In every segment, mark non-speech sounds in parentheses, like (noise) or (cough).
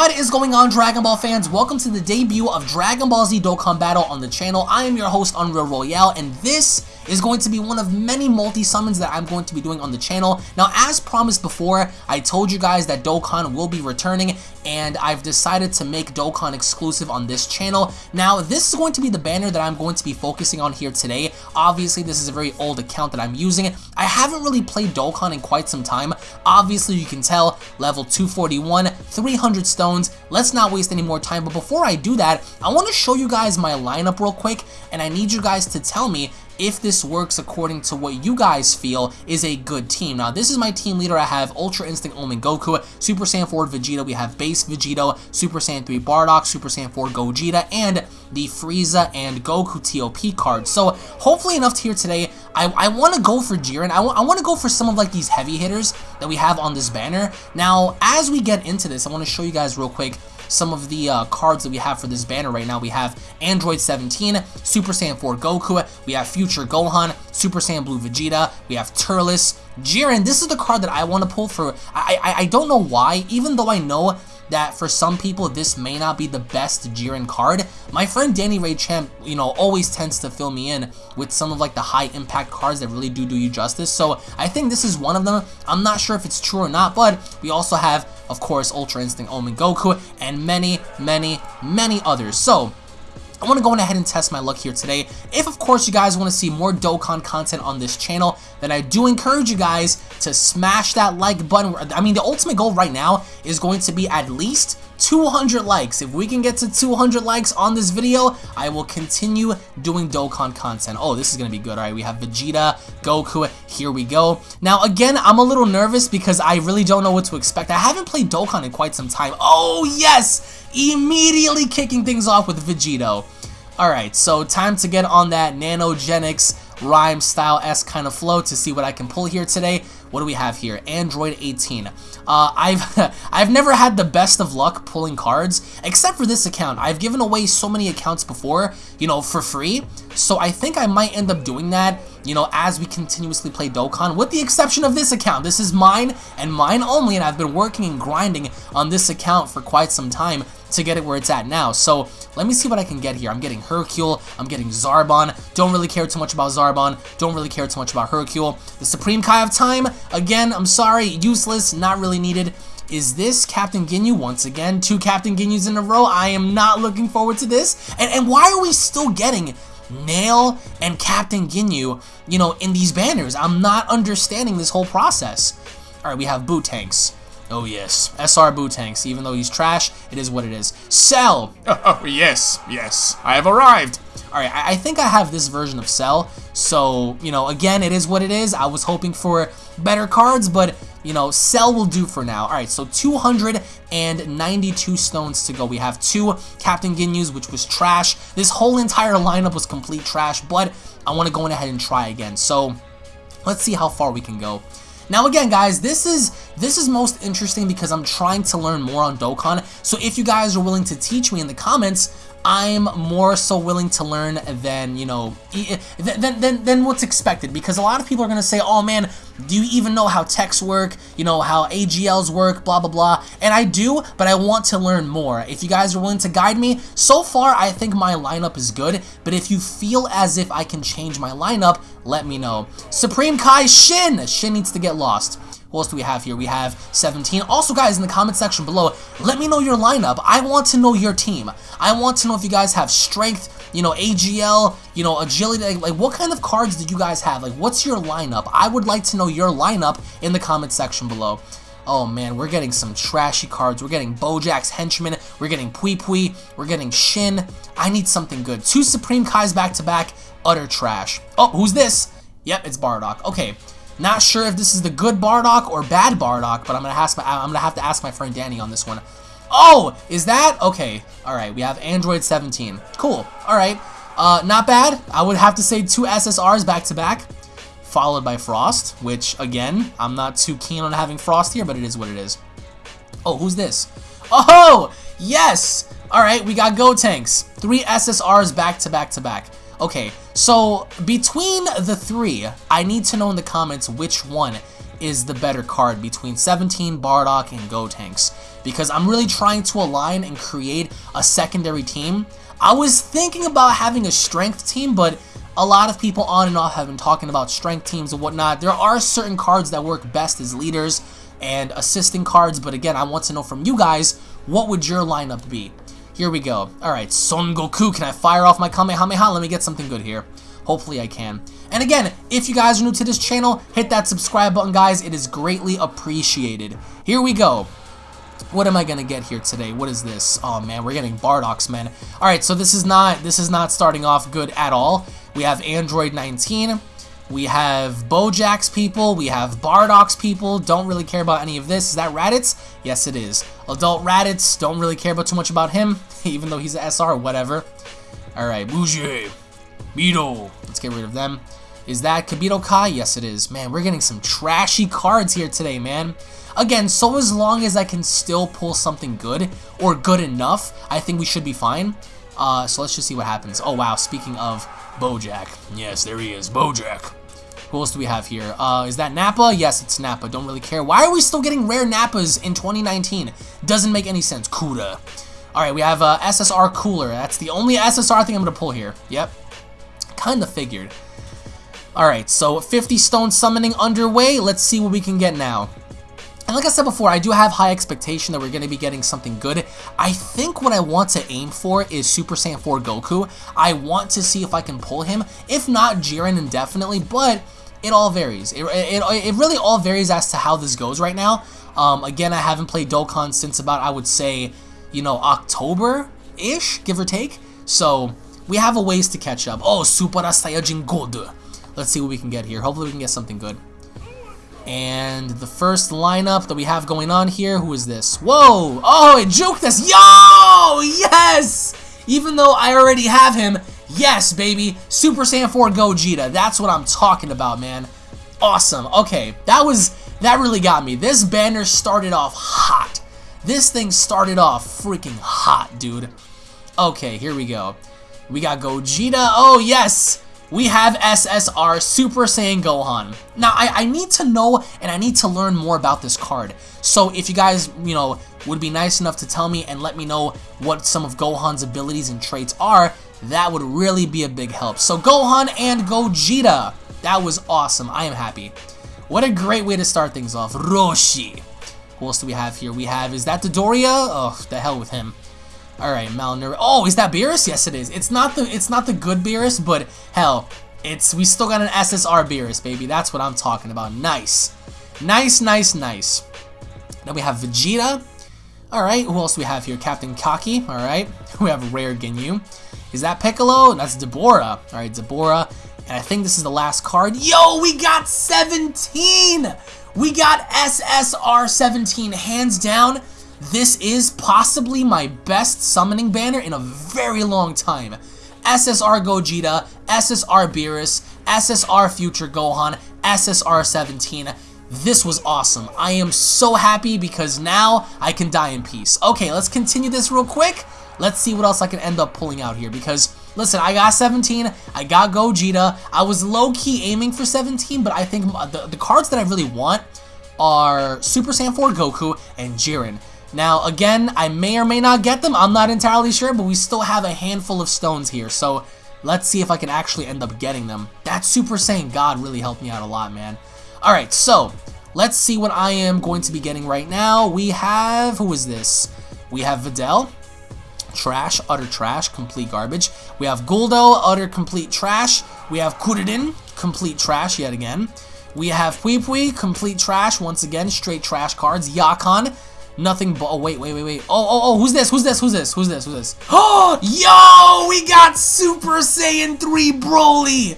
What is going on Dragon Ball fans? Welcome to the debut of Dragon Ball Z Dokkan Battle on the channel. I am your host Unreal Royale and this is going to be one of many multi-summons that I'm going to be doing on the channel. Now as promised before, I told you guys that Dokkan will be returning and I've decided to make Dokkan exclusive on this channel. Now this is going to be the banner that I'm going to be focusing on here today. Obviously this is a very old account that I'm using. I haven't really played Dokkan in quite some time. Obviously you can tell level 241, 300 stones. Let's not waste any more time but before I do that, I want to show you guys my lineup real quick and I need you guys to tell me if this works according to what you guys feel is a good team. Now, this is my team leader. I have Ultra Instinct Omen Goku, Super Saiyan 4 Vegeta, we have Base Vegito, Super Saiyan 3 Bardock, Super Saiyan 4 Gogeta, and the Frieza and Goku TOP card. So, hopefully enough to here today. I, I want to go for Jiren. I, I want to go for some of like these heavy hitters that we have on this banner. Now, as we get into this, I want to show you guys real quick some of the uh, cards that we have for this banner right now. We have Android 17, Super Saiyan 4 Goku, we have Future Gohan, Super Saiyan Blue Vegeta, we have Turles, Jiren. This is the card that I want to pull for, I, I, I don't know why, even though I know that for some people this may not be the best Jiren card. My friend Danny Ray Champ, you know, always tends to fill me in with some of like the high impact cards that really do do you justice. So I think this is one of them. I'm not sure if it's true or not, but we also have, of course, Ultra Instinct Omen Goku and many, many, many others. So I want to go ahead and test my luck here today. If, of course, you guys want to see more Dokkan content on this channel, then I do encourage you guys to smash that like button. I mean, the ultimate goal right now is going to be at least 200 likes. If we can get to 200 likes on this video, I will continue doing Dokkan content. Oh, this is going to be good. All right, we have Vegeta, Goku. Here we go. Now, again, I'm a little nervous because I really don't know what to expect. I haven't played Dokkan in quite some time. Oh, yes! Immediately kicking things off with Vegito. Alright, so time to get on that Nanogenics rhyme style S kind of flow to see what I can pull here today. What do we have here? Android 18. Uh, I've (laughs) I've never had the best of luck pulling cards, except for this account. I've given away so many accounts before, you know, for free. So I think I might end up doing that, you know, as we continuously play Dokkan, with the exception of this account. This is mine and mine only, and I've been working and grinding on this account for quite some time to get it where it's at now. So let me see what I can get here. I'm getting Hercule. I'm getting Zarbon. Don't really care too much about Zarbon. Don't really care too much about Hercule. The Supreme Kai of Time. Again, I'm sorry. Useless. Not really needed. Is this Captain Ginyu once again? Two Captain Ginyus in a row. I am not looking forward to this. And, and why are we still getting Nail and Captain Ginyu, you know, in these banners? I'm not understanding this whole process. All right, we have Buutenks. Oh yes, SR Buutenks. Even though he's trash, it is what it is. Cell! (laughs) Oh, yes, yes, I have arrived. Alright, I, I think I have this version of Cell, so, you know, again, it is what it is. I was hoping for better cards, but, you know, Cell will do for now. Alright, so 292 stones to go. We have two Captain Ginyus, which was trash. This whole entire lineup was complete trash, but I want to go in ahead and try again. So, let's see how far we can go. Now again guys, this is this is most interesting because I'm trying to learn more on Dokkan. So if you guys are willing to teach me in the comments, I'm more so willing to learn than, you know, than, than, than what's expected. Because a lot of people are going to say, oh man, do you even know how TEQs work? You know, how AGLs work, blah, blah, blah. And I do, but I want to learn more. If you guys are willing to guide me, so far I think my lineup is good. But if you feel as if I can change my lineup, let me know. Supreme Kai Shin! Shin needs to get lost. Who else do we have here? We have 17. Also, guys, in the comment section below, let me know your lineup. I want to know your team. I want to know if you guys have strength, you know, AGL, you know, agility. Like, like, what kind of cards do you guys have? Like, what's your lineup? I would like to know your lineup in the comment section below. Oh man, we're getting some trashy cards. We're getting Bojack's Henchman. We're getting Pui Pui. We're getting Shin. I need something good. Two Supreme Kais back to back. Utter trash. Oh, who's this? Yep, it's Bardock. Okay, not sure if this is the good Bardock or bad Bardock, but I'm gonna ask my, I'm gonna have to ask my friend Danny on this one. Oh, is that okay? All right, we have Android 17. Cool. All right, uh, not bad. I would have to say two SSRs back to back, followed by Frost, which again, I'm not too keen on having Frost here, but it is what it is. Oh, who's this? Oh, yes. All right, we got Gotenks. Three SSRs back to back to back. Okay, so between the three, I need to know in the comments which one is the better card between 17, Bardock, and Gotenks. Because I'm really trying to align and create a secondary team. I was thinking about having a strength team, but a lot of people on and off have been talking about strength teams and whatnot. There are certain cards that work best as leaders and assisting cards, but again, I want to know from you guys, what would your lineup be? Here we go. Alright, Son Goku, can I fire off my Kamehameha? Let me get something good here. Hopefully I can. And again, if you guys are new to this channel, hit that subscribe button, guys. It is greatly appreciated. Here we go. What am I gonna get here today? What is this? Oh man, we're getting Bardocks, man. Alright, so this is not this is not starting off good at all. We have Android 19. We have Bojack's people. We have Bardock's people. Don't really care about any of this. Is that Raditz? Yes, it is. Adult Raditz. Don't really care about too much about him, (laughs) even though he's an SR, or whatever. Alright, Bougie. Beetle. Let's get rid of them. Is that Kibito Kai? Yes, it is. Man, we're getting some trashy cards here today, man. Again, so as long as I can still pull something good, or good enough, I think we should be fine. Uh, so let's just see what happens. Oh, wow, speaking of Bojack. Yes, there he is, Bojack. Who else do we have here? Uh, is that Nappa? Yes, it's Nappa. Don't really care. Why are we still getting rare Nappas in 2019? Doesn't make any sense. Kuda. Alright, we have uh, SSR Cooler. That's the only SSR thing I'm going to pull here. Yep. Kind of figured. Alright, so 50 stone summoning underway. Let's see what we can get now. And like I said before, I do have high expectation that we're going to be getting something good. I think what I want to aim for is Super Saiyan 4 Goku. I want to see if I can pull him. If not, Jiren indefinitely, but it all varies. It, it, it really all varies as to how this goes right now. Um, again, I haven't played Dokkan since about, I would say, you know, October-ish, give or take. So, we have a ways to catch up. Oh, Super Saiyajin God. Let's see what we can get here. Hopefully we can get something good. And the first lineup that we have going on here, who is this? Whoa! Oh, it juked us! Yo! Yes! Even though I already have him, yes, baby! Super Saiyan 4 Gogeta. That's what I'm talking about, man. Awesome. Okay, that was... That really got me. This banner started off hot. This thing started off freaking hot, dude. Okay, here we go. We got Gogeta. Oh, yes! We have SSR Super Saiyan Gohan. Now, I, I need to know and I need to learn more about this card. So if you guys, you know, would be nice enough to tell me and let me know what some of Gohan's abilities and traits are, that would really be a big help. So Gohan and Gogeta. That was awesome. I am happy. What a great way to start things off. Roshi. Who else do we have here? We have, is that Dodoria? Oh, the hell with him. All right, Malnourished. Oh, is that Beerus? Yes, it is. It's not the it's not the good Beerus, but hell, it's we still got an SSR Beerus, baby. That's what I'm talking about. Nice, nice, nice, nice. Then we have Vegeta. All right, who else do we have here? Captain Kaki. All right, (laughs) we have Rare Ginyu. Is that Piccolo? That's Dabura. All right, Dabura. And I think this is the last card. Yo, we got 17! We got SSR 17, hands down. This is possibly my best summoning banner in a very long time. SSR Gogeta, SSR Beerus, SSR Future Gohan, SSR 17. This was awesome. I am so happy because now I can die in peace. Okay, let's continue this real quick. Let's see what else I can end up pulling out here because, listen, I got 17, I got Gogeta. I was low-key aiming for 17, but I think the, the cards that I really want are Super Saiyan 4 Goku and Jiren. Now, again, I may or may not get them. I'm not entirely sure, but we still have a handful of stones here. So, let's see if I can actually end up getting them. That Super Saiyan God really helped me out a lot, man. Alright, so, let's see what I am going to be getting right now. We have, who is this? We have Videl. Trash, utter trash, complete garbage. We have Guldo, utter complete trash. We have Kuririn, complete trash yet again. We have Pui Pui, complete trash, once again, straight trash cards. Yakon, Nothing but- oh, wait, wait, wait, wait. Oh, oh, oh, who's this? Who's this? Who's this? Who's this? Who's this? Oh, (gasps) yo, we got Super Saiyan 3 Broly.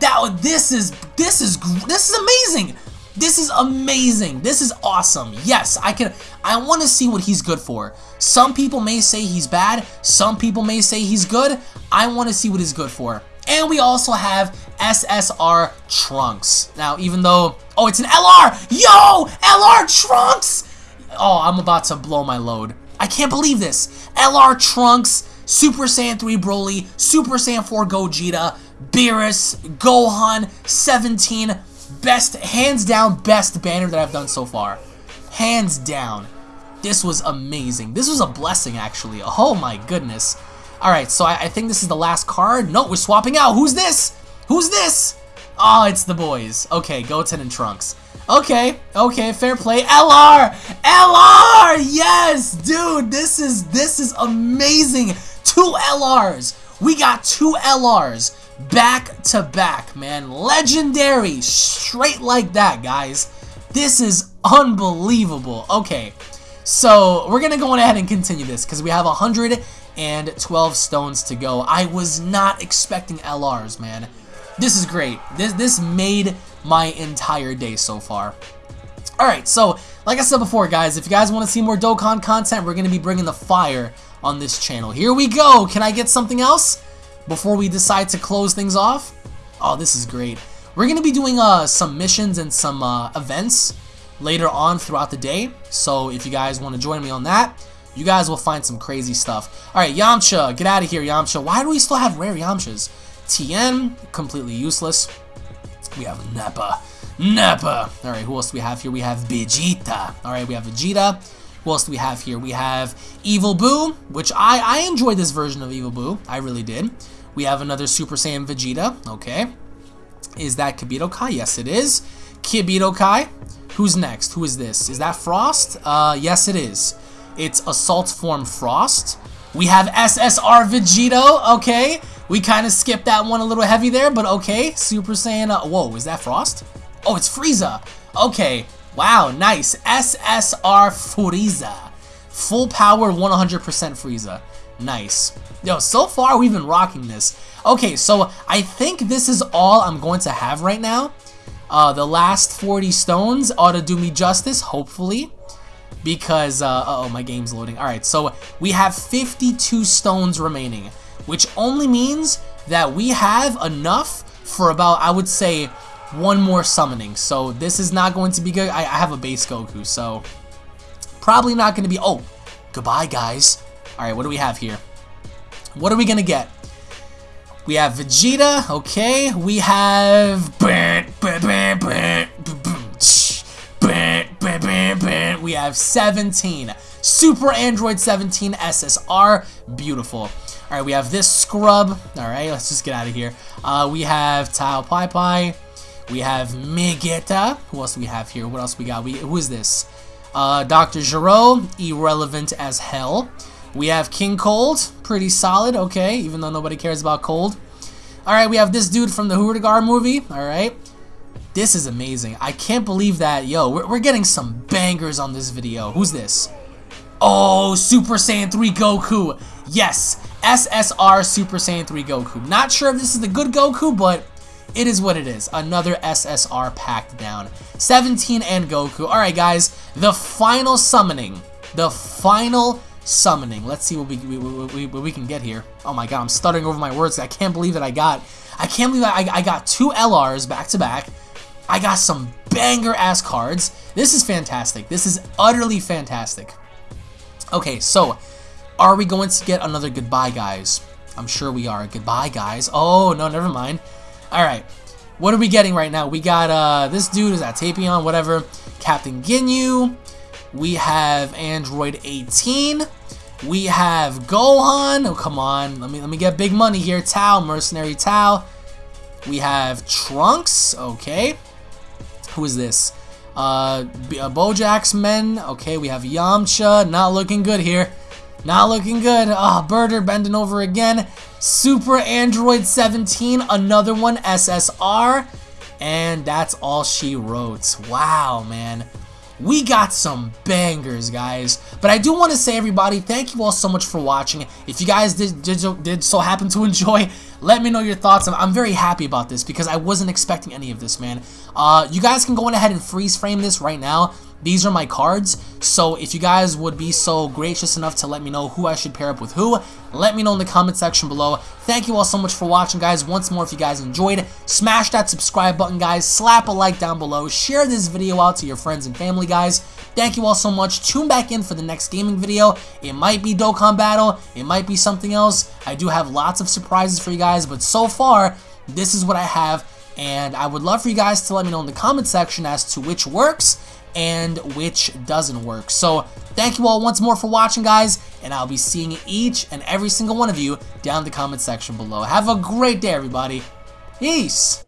That, this is, this is, this is amazing. This is amazing. This is awesome. Yes, I can, I want to see what he's good for. Some people may say he's bad. Some people may say he's good. I want to see what he's good for. And we also have SSR Trunks. Now, even though, oh, it's an LR. Yo, LR Trunks. Oh, I'm about to blow my load. I can't believe this. LR Trunks, Super Saiyan 3 Broly, Super Saiyan 4 Gogeta, Beerus, Gohan, 17, best, hands down, best banner that I've done so far. Hands down. This was amazing. This was a blessing, actually. Oh my goodness. Alright, so I, I think this is the last card. No, we're swapping out. Who's this? Who's this? Oh, it's the boys. Okay, Goten and Trunks. Okay, okay, fair play. LR! LR! Yes! Dude, this is this is amazing. Two LRs. We got two LRs back to back, man. Legendary. Straight like that, guys. This is unbelievable. Okay, so we're going to go ahead and continue this because we have 112 stones to go. I was not expecting LRs, man. This is great. This, this made my entire day so far. Alright, so like I said before, guys, if you guys want to see more Dokkan content, we're going to be bringing the fire on this channel. Here we go. Can I get something else before we decide to close things off? Oh, this is great. We're going to be doing uh, some missions and some uh, events later on throughout the day. So if you guys want to join me on that, you guys will find some crazy stuff. Alright, Yamcha. Get out of here, Yamcha. Why do we still have rare Yamchas? Tien, completely useless. We have Nappa. Nappa. All right, who else do we have here? We have Vegeta. All right, we have Vegeta. Who else do we have here? We have Evil Boo, which I, I enjoyed this version of Evil Boo. I really did. We have another Super Saiyan Vegeta. Okay. Is that Kibito Kai? Yes, it is. Kibito Kai. Who's next? Who is this? Is that Frost? Uh, yes, it is. It's Assault Form Frost. We have SSR Vegito. Okay. We kind of skipped that one a little heavy there, but okay. Super Saiyan. Uh, whoa, is that Frost? Oh, it's Frieza. Okay. Wow, nice. SSR Frieza. Full power 100% Frieza. Nice. Yo, so far we've been rocking this. Okay, so I think this is all I'm going to have right now. Uh, the last 40 stones ought to do me justice, hopefully. Because, uh, uh oh my game's loading. Alright, so we have 52 stones remaining which only means that we have enough for about, I would say, one more summoning. So this is not going to be good. I, I have a base Goku, so probably not going to be... Oh, goodbye, guys. All right, what do we have here? What are we going to get? We have Vegeta, okay. We have... We have 17. Super Android 17 SSR. Beautiful. Alright, we have this scrub. Alright, let's just get out of here. Uh, we have Tao Pai Pai. We have Megeta. Who else do we have here? What else we got? We Who is this? Uh, Dr. Gero, irrelevant as hell. We have King Cold, pretty solid, okay, even though nobody cares about Cold. Alright, we have this dude from the Hurrigar movie, alright. This is amazing. I can't believe that, yo, we're, we're getting some bangers on this video. Who's this? Oh, Super Saiyan 3 Goku. Yes, SSR Super Saiyan 3 Goku. Not sure if this is the good Goku, but it is what it is. Another SSR packed down. 17 and Goku. Alright, guys, the final summoning. The final summoning. Let's see what we, we, we, what we can get here. Oh my god, I'm stuttering over my words. I can't believe that I got... I can't believe I, I got two LRs back to back. I got some banger-ass cards. This is fantastic. This is utterly fantastic. Okay, so are we going to get another goodbye, guys? I'm sure we are. Goodbye, guys. Oh, no, never mind. All right. What are we getting right now? We got uh, this dude is at Tapion, whatever. Captain Ginyu. We have Android 18. We have Gohan. Oh, come on. Let me let me get big money here. Tao, Mercenary Tao. We have Trunks. Okay. Who is this? Uh, uh, Bojack's men. Okay, we have Yamcha. Not looking good here. Not looking good. Ah, oh, Birder bending over again. Super Android 17. Another one. SSR. And that's all she wrote. Wow, man. We got some bangers, guys. But I do want to say, everybody, thank you all so much for watching. If you guys did, did, did so happen to (laughs) enjoy, let me know your thoughts. I'm, I'm, very happy about this because I wasn't expecting any of this, man. Uh, you guys can go ahead and freeze frame this right now. These are my cards, so if you guys would be so gracious enough to let me know who I should pair up with who, let me know in the comment section below. Thank you all so much for watching, guys. Once more, if you guys enjoyed, smash that subscribe button, guys. Slap a like down below. Share this video out to your friends and family, guys. Thank you all so much. Tune back in for the next gaming video. It might be Dokkan Battle. It might be something else. I do have lots of surprises for you guys, but so far, this is what I have And I would love for you guys to let me know in the comment section as to which works and which doesn't work. So thank you all once more for watching, guys, and I'll be seeing each and every single one of you down in the comment section below. Have a great day, everybody. Peace!